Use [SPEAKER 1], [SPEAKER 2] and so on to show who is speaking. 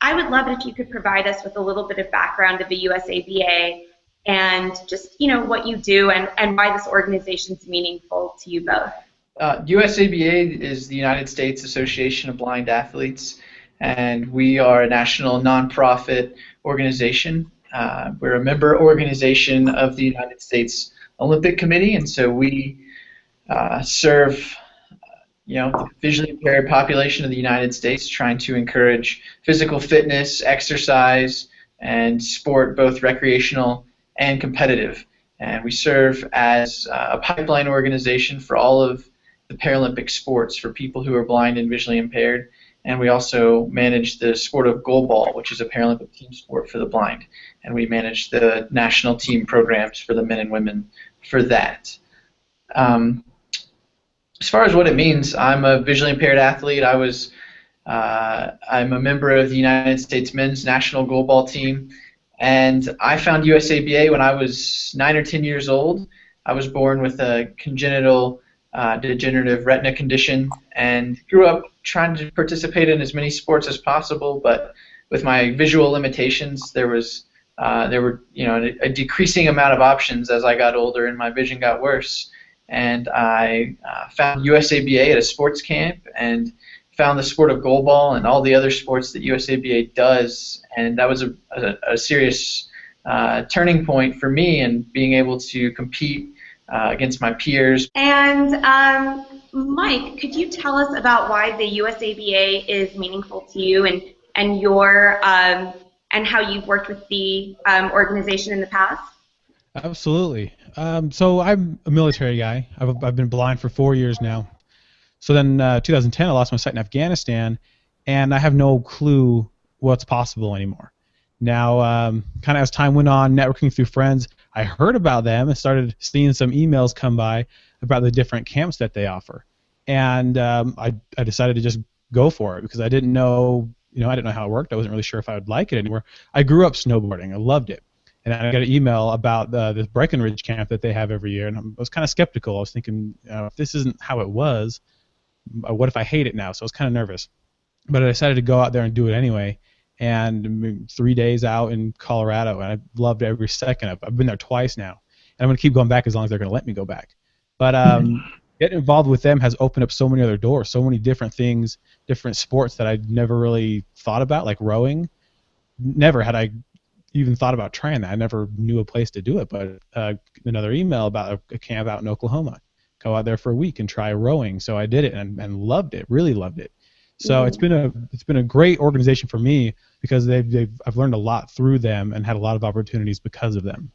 [SPEAKER 1] I would love it if you could provide us with a little bit of background of the USABA and just you know what you do and, and why this organization is meaningful to you both.
[SPEAKER 2] Uh, USABA is the United States Association of Blind Athletes, and we are a national nonprofit organization. Uh, we're a member organization of the United States Olympic Committee, and so we uh, serve you know, the visually impaired population of the United States, trying to encourage physical fitness, exercise, and sport, both recreational and competitive. And we serve as a pipeline organization for all of the Paralympic sports for people who are blind and visually impaired. And we also manage the sport of goalball, which is a Paralympic team sport for the blind. And we manage the national team programs for the men and women for that. Um, as far as what it means, I'm a visually impaired athlete. I was uh, I'm a member of the United States men's national goalball team, and I found USABA when I was nine or ten years old. I was born with a congenital uh, degenerative retina condition and grew up trying to participate in as many sports as possible, but with my visual limitations, there was uh, there were you know a, a decreasing amount of options as I got older and my vision got worse and I uh, found USABA at a sports camp and found the sport of goalball and all the other sports that USABA does, and that was a, a, a serious uh, turning point for me and being able to compete uh, against my peers.
[SPEAKER 1] And um, Mike, could you tell us about why the USABA is meaningful to you and and your um, and how you've worked with the um, organization in the past?
[SPEAKER 3] Absolutely. Um, so I'm a military guy. I've, I've been blind for four years now. So then, uh, 2010, I lost my sight in Afghanistan, and I have no clue what's possible anymore. Now, um, kind of as time went on, networking through friends, I heard about them and started seeing some emails come by about the different camps that they offer, and um, I, I decided to just go for it because I didn't know, you know, I didn't know how it worked. I wasn't really sure if I would like it anymore. I grew up snowboarding. I loved it and I got an email about the, the Breckenridge camp that they have every year, and I was kind of skeptical. I was thinking, uh, if this isn't how it was, uh, what if I hate it now? So I was kind of nervous, but I decided to go out there and do it anyway. And three days out in Colorado, and I loved every second of. it. I've been there twice now, and I'm gonna keep going back as long as they're gonna let me go back. But um, getting involved with them has opened up so many other doors, so many different things, different sports that I'd never really thought about, like rowing. Never had I even thought about trying that. I never knew a place to do it, but uh, another email about a, a, camp out in Oklahoma. Go out there for a week and try rowing. So I did it and, and loved it. Really loved it. So it's been a it's been a great organization for me because they've, they've I've learned a lot through them and had a lot of opportunities because of them.